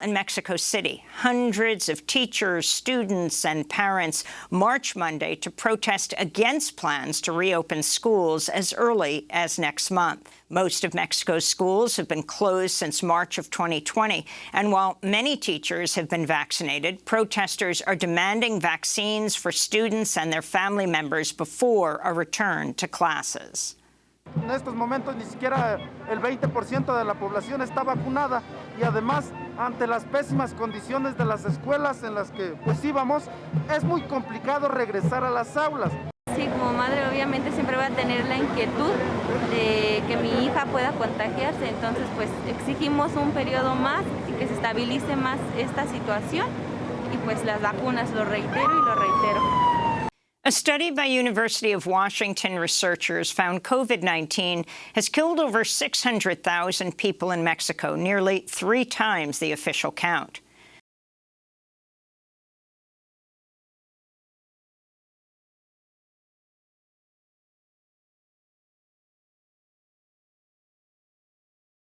In Mexico City, hundreds of teachers, students and parents march Monday to protest against plans to reopen schools as early as next month. Most of Mexico's schools have been closed since March of 2020, and while many teachers have been vaccinated, protesters are demanding vaccines for students and their family members before a return to classes. En estos momentos ni siquiera el 20% de la población está vacunada y además ante las pésimas condiciones de las escuelas en las que pues íbamos, es muy complicado regresar a las aulas. Sí, como madre obviamente siempre voy a tener la inquietud de que mi hija pueda contagiarse, entonces pues exigimos un periodo más y que se estabilice más esta situación y pues las vacunas, lo reitero y lo reitero. A study by University of Washington researchers found COVID-19 has killed over 600,000 people in Mexico, nearly three times the official count.